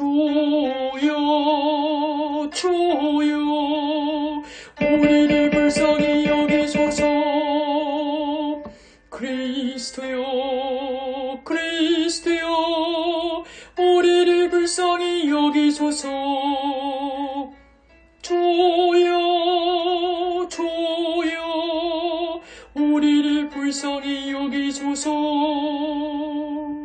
주여 주여. 우리를 불쌍히 여기소서. 그리스도여 그리스도여. 우리를 불쌍히 여기소서. 주여 주여. 우리를 불쌍히 여기소서.